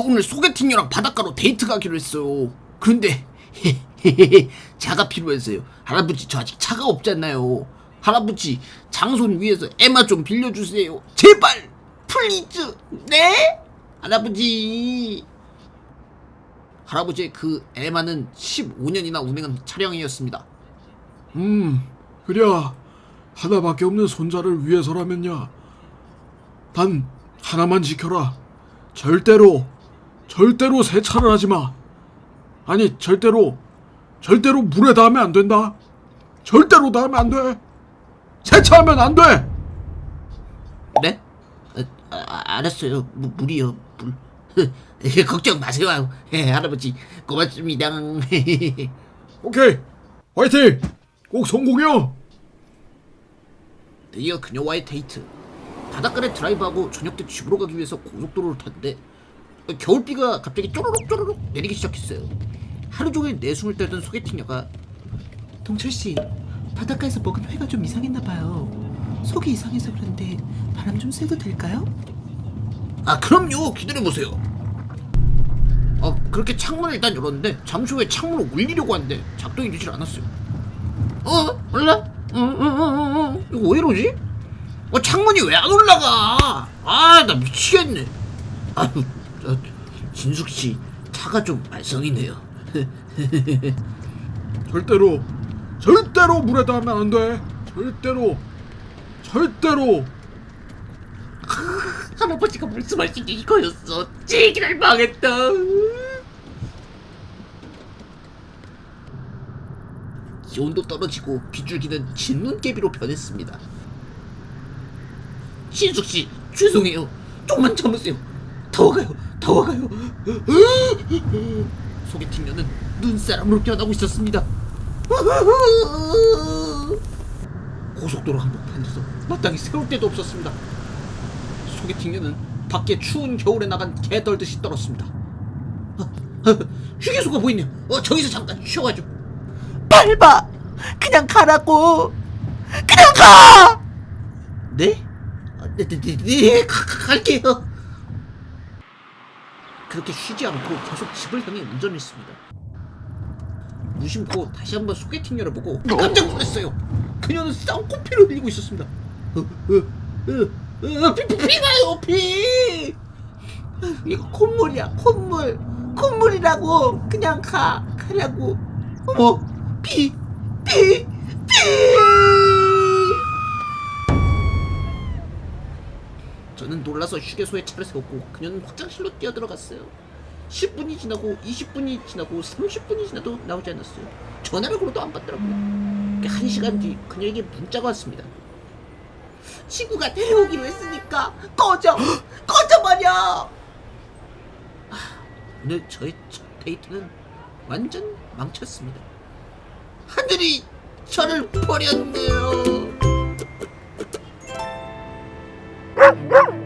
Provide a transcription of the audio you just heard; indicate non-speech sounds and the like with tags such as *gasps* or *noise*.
오늘 소개팅녀랑 바닷가로 데이트 가기로 했어요. 그런데 *laughs* 차가 필요해서요. 할아버지 저 아직 차가 없잖아요. 할아버지 장손 위해서 애마 좀 빌려주세요. 제발 please. 네? 할아버지. 할아버지의 그 애마는 15년이나 운행한 차량이었습니다. 음, 그랴 하나밖에 없는 손자를 위해서라면야. 단 하나만 지켜라. 절대로, 절대로 세차를 하지 마. 아니, 절대로, 절대로 물에 닿으면 안 된다. 절대로 닿으면 안 돼. 세차하면 안 돼. 네? 아, 아, 알았어요. 무, 물이요. 물. *laughs* 걱정 마세요. 예, 할아버지 고맙습니다. *laughs* 오케이, 화이팅. 꼭 성공해요. 드디어 그녀와의 데이트. 바닷가를 드라이브하고 저녁 때 집으로 가기 위해서 고속도로를 탔는데 겨울비가 갑자기 쪼르륵 쪼르륵 내리기 시작했어요. 하루 종일 내숭을 떨던 소개팅녀가 동철 씨, 바닷가에서 먹은 회가 좀 이상했나 봐요. 속이 이상해서 그런데 바람 좀 쐬도 될까요? 아 그럼요 기다려보세요 어 그렇게 창문을 일단 열었는데 잠시 후에 창문을 올리려고 하는데 작동이 되질 않았어요 어? 올라? 응응응응 이거 왜 이러지? 어 창문이 왜 안 올라가 아 나 미치겠네 아유 저, 진숙씨 차가 좀 말썽이네요. *laughs* 절대로, 절대로 물에 닿으면 안 돼. 절대로, 절대로. 할아버지가 말씀하신 게 이거였어. 제기를 망했다. 기온도 떨어지고 비줄기는 진눈깨비로 변했습니다. 신숙씨 죄송해요. 좀만 참으세요 더워가요 더워가요 소개팅녀는 눈사람으로 변하고 있었습니다 고속도로 한복판에서 마땅히 세울 데도 없었습니다 소개팅녀는 밖에 추운 겨울에 나간 개 떨듯이 떨었습니다. 아, 아, 휴게소가 보이네요. 어, 저기서 잠깐 쉬어가지고. 밟아! 그냥 가라고! 그냥 가! 네? 아, 네, 네, 네, 네, 가, 가, 갈게요. 그렇게 쉬지 않고 계속 집을 향해 운전했습니다. 무심코 다시 한번 소개팅녀를 보고 깜짝 놀랐어요. 그녀는 쌍코피를 흘리고 있었습니다. 어, 어, 어, 어, 피, 피, 피나요, 피! 이거 콧물이야, 콧물. 콧물이라고. 그냥 가, 가라고. 어머, 피, 피, 피! 저는 놀라서 휴게소에 차를 세웠고 그녀는 화장실로 뛰어들어갔어요. 10분이 지나고 20분이 지나고 30분이 지나도 나오지 않았어요. 전화를 걸어도 안 받더라고요. 1시간 뒤 그녀에게 문자가 왔습니다. 친구가 데려오기로 했으니까 꺼져! *gasps* 꺼져버려! 아, 오늘 저의 첫 데이트는 완전 망쳤습니다. 하늘이 저를 버렸네요. Grr! Grr!